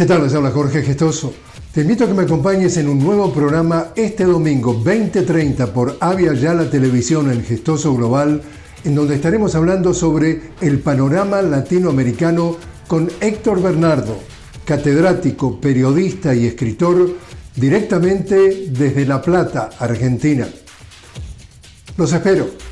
¿Qué tal? Les habla Jorge Gestoso. Te invito a que me acompañes en un nuevo programa este domingo 2030 por Avia Yala Televisión en Gestoso Global, en donde estaremos hablando sobre el panorama latinoamericano con Héctor Bernardo, catedrático, periodista y escritor directamente desde La Plata, Argentina. Los espero.